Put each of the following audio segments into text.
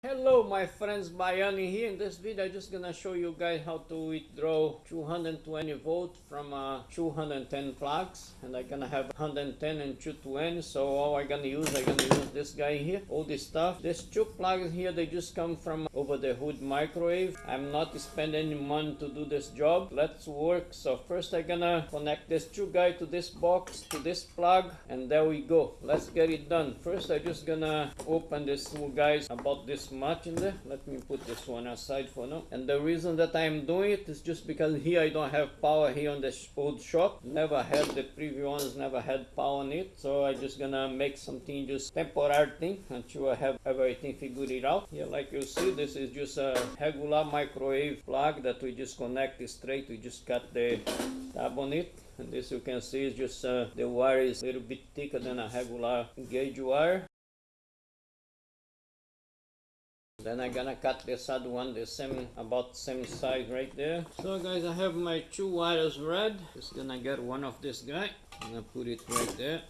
Hello my friends, Bayani here. In this video I'm just gonna show you guys how to withdraw 220 volt from uh, 210 plugs and I'm gonna have 110 and 220 so all I'm gonna use I'm gonna use this guy here. All this stuff. These two plugs here. They just come from over the hood microwave. I'm not spending any money to do this job. Let's work. So first I'm gonna connect this two guy to this box to this plug and there we go. Let's get it done. First I'm just gonna open this two guys about this much in there. Let me put this one aside for now. And the reason that i'm doing it is just because here i don't have power here on the old shop. Never had the previous ones never had power on it. So i just gonna make something just temporary thing until i have everything figured it out. Here like you see this is just a regular microwave plug that we just connect straight we just cut the tab on it. And this you can see is just uh, the wire is a little bit thicker than a regular gauge wire. Then I'm gonna cut this other one the same about same size right there. So guys I have my two wires red. Just gonna get one of this guy. I'm gonna put it right there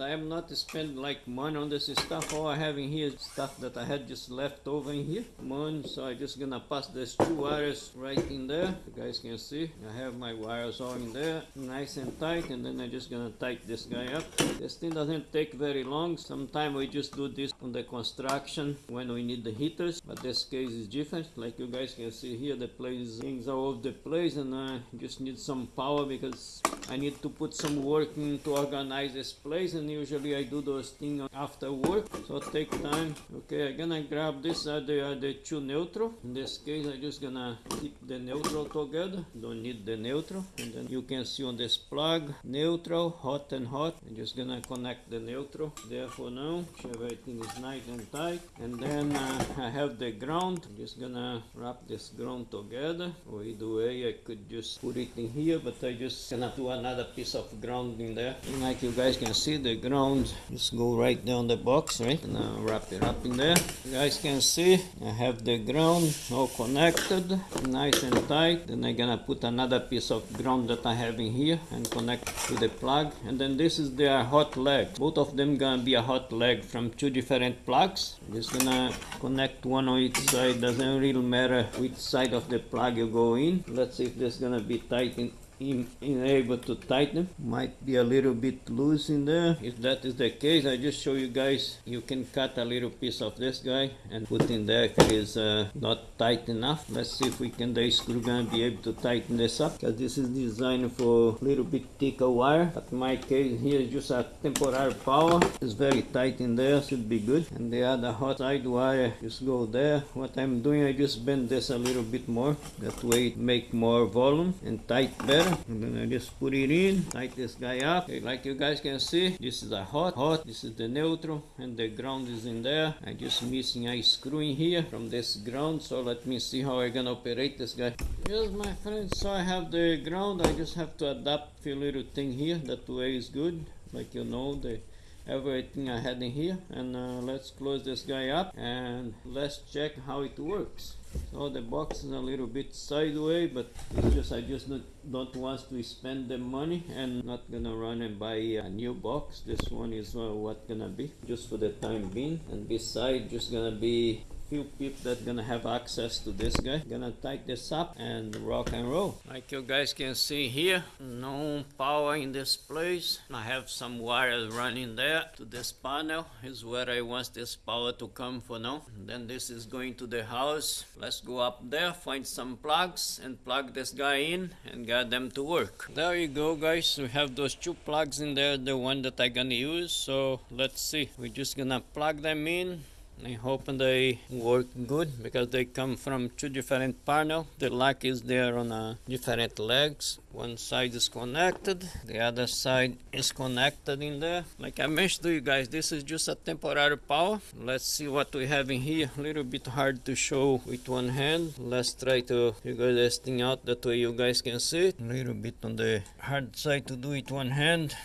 I am not spending like money on this stuff. All I have in here is stuff that I had just left over in here. Money, so I just gonna pass these two wires right in there. You guys can see I have my wires all in there, nice and tight. And then I'm just gonna tighten this guy up. This thing doesn't take very long. Sometimes we just do this on the construction when we need the heaters, but this case is different. Like you guys can see here, the place things are all over the place, and I just need some power because I need to put some work in to organize this place and usually I do those things after work. So take time. Okay I'm gonna grab this uh, the, uh, the two neutral. In this case I'm just gonna keep the neutral together. Don't need the neutral. And then you can see on this plug neutral hot and hot. I'm just gonna connect the neutral there for now. So everything is nice and tight. And then uh, I have the ground. I'm just gonna wrap this ground together. Or either way I could just put it in here but I just gonna do another piece of ground in there. And like you guys can see the ground. Just go right down the box right? Now uh, wrap it up in there. You guys can see I have the ground all connected nice and tight. Then I'm gonna put another piece of ground that I have in here and connect to the plug. And then this is their hot leg. Both of them gonna be a hot leg from two different plugs. Just gonna connect one on each side. Doesn't really matter which side of the plug you go in. Let's see if this is gonna be tight in in, in able to tighten. Might be a little bit loose in there. If that is the case i just show you guys you can cut a little piece of this guy and put in there if it is uh, not tight enough. Let's see if we can the screw gonna be able to tighten this up because this is designed for a little bit thicker wire. But my case here is just a temporary power. It's very tight in there should be good. And the other hot side wire just go there. What i'm doing i just bend this a little bit more. That way make more volume and tight better and then I just put it in tight this guy up. Okay, like you guys can see this is a hot hot. This is the neutral and the ground is in there. I just missing a screw in here from this ground so let me see how I gonna operate this guy. Yes my friends so I have the ground. I just have to adapt a little thing here. That way is good. Like you know the everything I had in here and uh, let's close this guy up and let's check how it works. So the box is a little bit sideways but it's just I just don't, don't want to spend the money and not gonna run and buy a new box. This one is uh, what gonna be just for the time being. And beside just gonna be few people that gonna have access to this guy. Gonna tighten this up and rock and roll. Like you guys can see here no power in this place. I have some wires running there to this panel. Is where i want this power to come for now. Then this is going to the house. Let's go up there find some plugs and plug this guy in and get them to work. There you go guys. We have those two plugs in there the one that i gonna use. So let's see. We're just gonna plug them in I hope they work good because they come from two different panel. The lock is there on a different legs. One side is connected, the other side is connected in there. Like I mentioned to you guys, this is just a temporary power. Let's see what we have in here. A little bit hard to show with one hand. Let's try to figure this thing out that way you guys can see it. A little bit on the hard side to do it one hand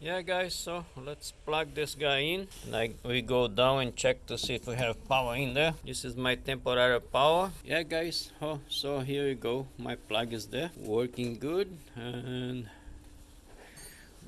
yeah guys so let's plug this guy in. Like we go down and check to see if we have power in there. This is my temporary power. Yeah guys oh so here we go. My plug is there. Working good and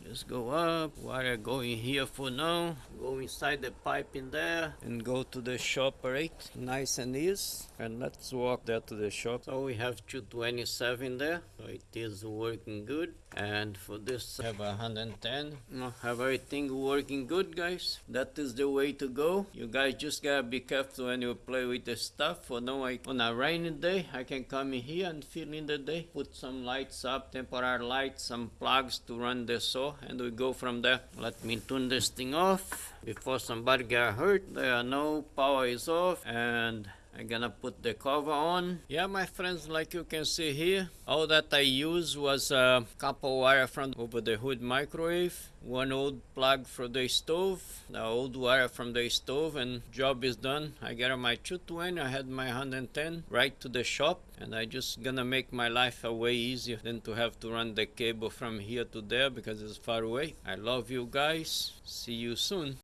Just go up, water going here for now. Go inside the pipe in there and go to the shop right. Nice and easy. And let's walk there to the shop. So we have 227 there. So it is working good. And for this I have 110. No, have everything working good guys. That is the way to go. You guys just gotta be careful when you play with the stuff. For now I, on a rainy day I can come in here and fill in the day. Put some lights up, temporary lights, some plugs to run the saw and we go from there. Let me turn this thing off before somebody get hurt. There no power is off and I'm gonna put the cover on. Yeah, my friends, like you can see here, all that I used was a copper wire from over the hood microwave, one old plug for the stove, the old wire from the stove, and job is done. I got my 220, I had my 110 right to the shop, and I just gonna make my life a way easier than to have to run the cable from here to there because it's far away. I love you guys. See you soon.